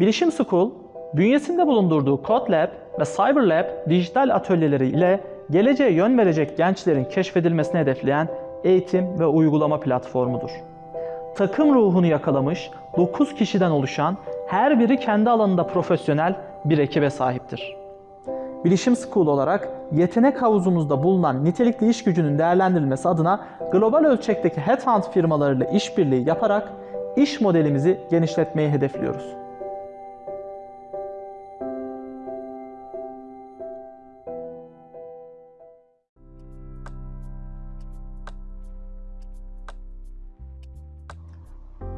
Bilişim School, bünyesinde bulundurduğu CodeLab ve CyberLab dijital atölyeleri ile geleceğe yön verecek gençlerin keşfedilmesini hedefleyen eğitim ve uygulama platformudur. Takım ruhunu yakalamış 9 kişiden oluşan her biri kendi alanında profesyonel bir ekibe sahiptir. Bilişim School olarak yetenek havuzumuzda bulunan nitelikli iş gücünün değerlendirilmesi adına global ölçekteki headhunt firmalarıyla işbirliği yaparak iş modelimizi genişletmeyi hedefliyoruz.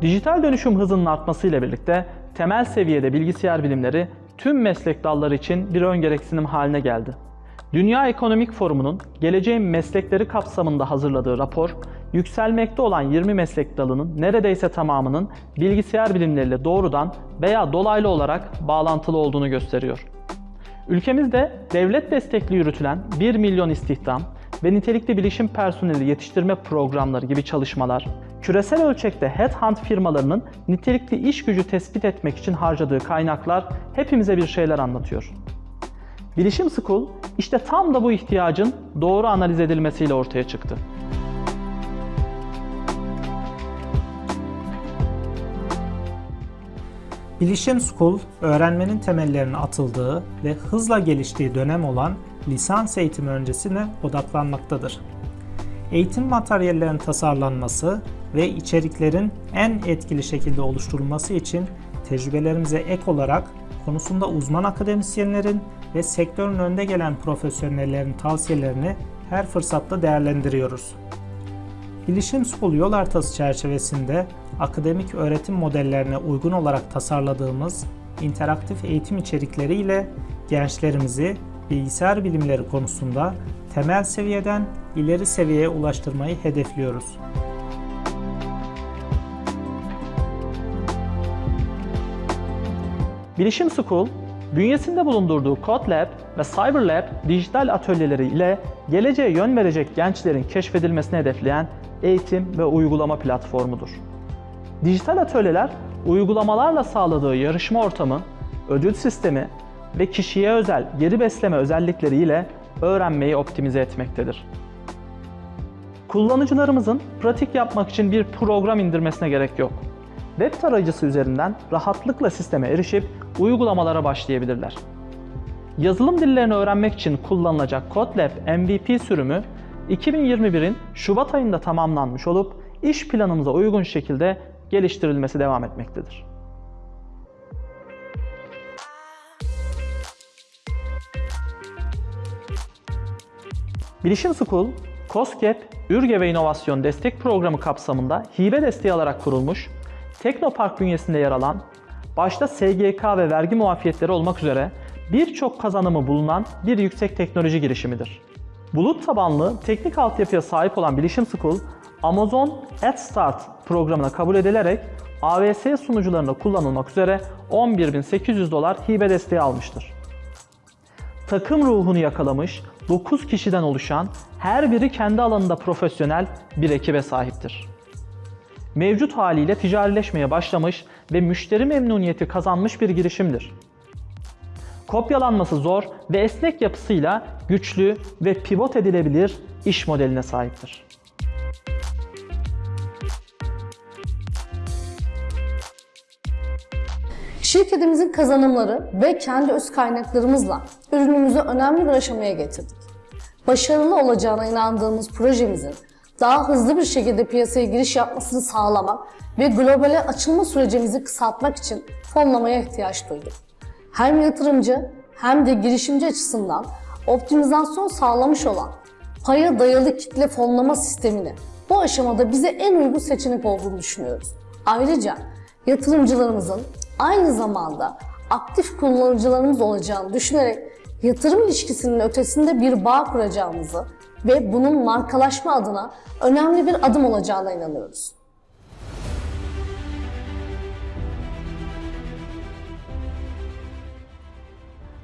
Dijital dönüşüm hızının artmasıyla birlikte temel seviyede bilgisayar bilimleri tüm meslek dalları için bir ön gereksinim haline geldi. Dünya Ekonomik Forumu'nun geleceğin meslekleri kapsamında hazırladığı rapor, yükselmekte olan 20 meslek dalının neredeyse tamamının bilgisayar bilimleriyle doğrudan veya dolaylı olarak bağlantılı olduğunu gösteriyor. Ülkemizde devlet destekli yürütülen 1 milyon istihdam ve nitelikli bilişim personeli yetiştirme programları gibi çalışmalar, küresel ölçekte headhunt firmalarının nitelikli iş gücü tespit etmek için harcadığı kaynaklar hepimize bir şeyler anlatıyor. Bilişim School işte tam da bu ihtiyacın doğru analiz edilmesiyle ortaya çıktı. Bilişim School, öğrenmenin temellerinin atıldığı ve hızla geliştiği dönem olan lisans eğitimi öncesine odaklanmaktadır. Eğitim materyallerinin tasarlanması ve içeriklerin en etkili şekilde oluşturulması için tecrübelerimize ek olarak konusunda uzman akademisyenlerin ve sektörün önde gelen profesyonellerin tavsiyelerini her fırsatta değerlendiriyoruz. Bilişim School yol haritası çerçevesinde akademik öğretim modellerine uygun olarak tasarladığımız interaktif eğitim içerikleri ile gençlerimizi bilgisayar bilimleri konusunda temel seviyeden ileri seviyeye ulaştırmayı hedefliyoruz. Bilişim School, bünyesinde bulundurduğu CodeLab ve CyberLab dijital atölyeleri ile geleceğe yön verecek gençlerin keşfedilmesini hedefleyen eğitim ve uygulama platformudur. Dijital atölyeler, uygulamalarla sağladığı yarışma ortamı, ödül sistemi ve kişiye özel geri besleme özellikleri ile öğrenmeyi optimize etmektedir. Kullanıcılarımızın pratik yapmak için bir program indirmesine gerek yok. Web tarayıcısı üzerinden rahatlıkla sisteme erişip uygulamalara başlayabilirler. Yazılım dillerini öğrenmek için kullanılacak CodeLab MVP sürümü 2021'in Şubat ayında tamamlanmış olup iş planımıza uygun şekilde geliştirilmesi devam etmektedir. Bilişim School, COSGAP, Ürge ve İnovasyon Destek Programı kapsamında hibe desteği alarak kurulmuş, Teknopark bünyesinde yer alan, başta SGK ve vergi muafiyetleri olmak üzere birçok kazanımı bulunan bir yüksek teknoloji girişimidir. Bulut tabanlı teknik altyapıya sahip olan Bilişim School, Amazon AdStart programına kabul edilerek AWS sunucularında kullanılmak üzere 11.800 dolar hibe desteği almıştır. Takım ruhunu yakalamış 9 kişiden oluşan her biri kendi alanında profesyonel bir ekibe sahiptir. Mevcut haliyle ticarileşmeye başlamış ve müşteri memnuniyeti kazanmış bir girişimdir. Kopyalanması zor ve esnek yapısıyla güçlü ve pivot edilebilir iş modeline sahiptir. Şirketimizin kazanımları ve kendi öz kaynaklarımızla ürünümüzü önemli bir aşamaya getirdik. Başarılı olacağına inandığımız projemizin daha hızlı bir şekilde piyasaya giriş yapmasını sağlamak ve globale açılma sürecimizi kısaltmak için fonlamaya ihtiyaç duyduk. Hem yatırımcı hem de girişimci açısından optimizasyon sağlamış olan paya dayalı kitle fonlama sistemini bu aşamada bize en uygun seçenek olduğunu düşünüyoruz. Ayrıca yatırımcılarımızın aynı zamanda aktif kullanıcılarımız olacağını düşünerek yatırım ilişkisinin ötesinde bir bağ kuracağımızı ve bunun markalaşma adına önemli bir adım olacağına inanıyoruz.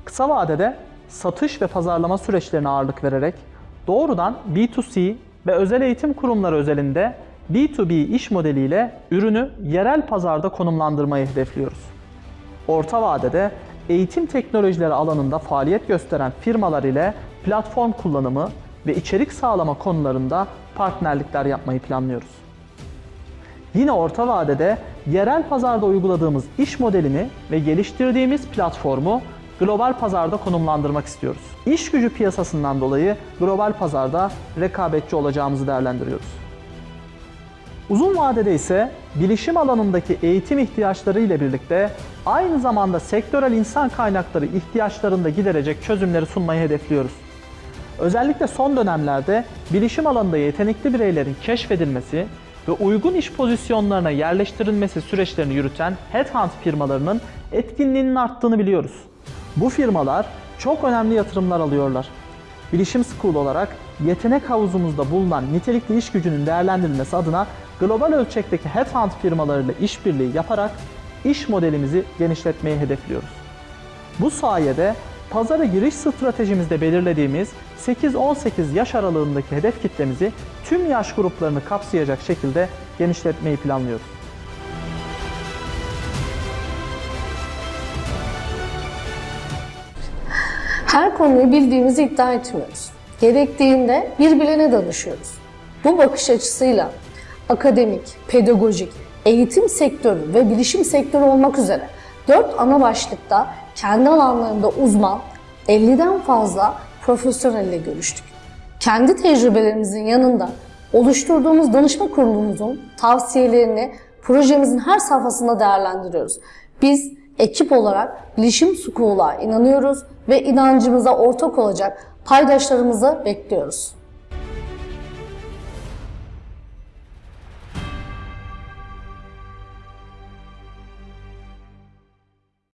Kısa vadede satış ve pazarlama süreçlerine ağırlık vererek doğrudan B2C ve özel eğitim kurumları özelinde B2B iş modeliyle ürünü yerel pazarda konumlandırmayı hedefliyoruz. orta vadede eğitim teknolojileri alanında faaliyet gösteren firmalar ile platform kullanımı ve içerik sağlama konularında partnerlikler yapmayı planlıyoruz. Yine orta vadede yerel pazarda uyguladığımız iş modelini ve geliştirdiğimiz platformu global pazarda konumlandırmak istiyoruz. İş gücü piyasasından dolayı global pazarda rekabetçi olacağımızı değerlendiriyoruz. Uzun vadede ise bilişim alanındaki eğitim ihtiyaçları ile birlikte aynı zamanda sektörel insan kaynakları ihtiyaçlarını da giderecek çözümleri sunmayı hedefliyoruz. Özellikle son dönemlerde bilişim alanında yetenekli bireylerin keşfedilmesi ve uygun iş pozisyonlarına yerleştirilmesi süreçlerini yürüten headhunt firmalarının etkinliğinin arttığını biliyoruz. Bu firmalar çok önemli yatırımlar alıyorlar. Bilişim School olarak yetenek havuzumuzda bulunan nitelikli iş gücünün değerlendirilmesi adına global ölçekteki headhunt firmalarıyla işbirliği yaparak iş modelimizi genişletmeyi hedefliyoruz. Bu sayede pazara giriş stratejimizde belirlediğimiz 8-18 yaş aralığındaki hedef kitlemizi tüm yaş gruplarını kapsayacak şekilde genişletmeyi planlıyoruz. Her konuyu bildiğimizi iddia etmiyoruz. Gerektiğinde bir bilene danışıyoruz. Bu bakış açısıyla akademik, pedagojik, eğitim sektörü ve bilişim sektörü olmak üzere dört ana başlıkta kendi alanlarında uzman 50'den fazla profesyonelle görüştük. Kendi tecrübelerimizin yanında oluşturduğumuz danışma kurulumuzun tavsiyelerini projemizin her safhasında değerlendiriyoruz. Biz ekip olarak Bilişim School'a inanıyoruz ve inancımıza ortak olacak paydaşlarımızı bekliyoruz.